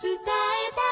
伝えた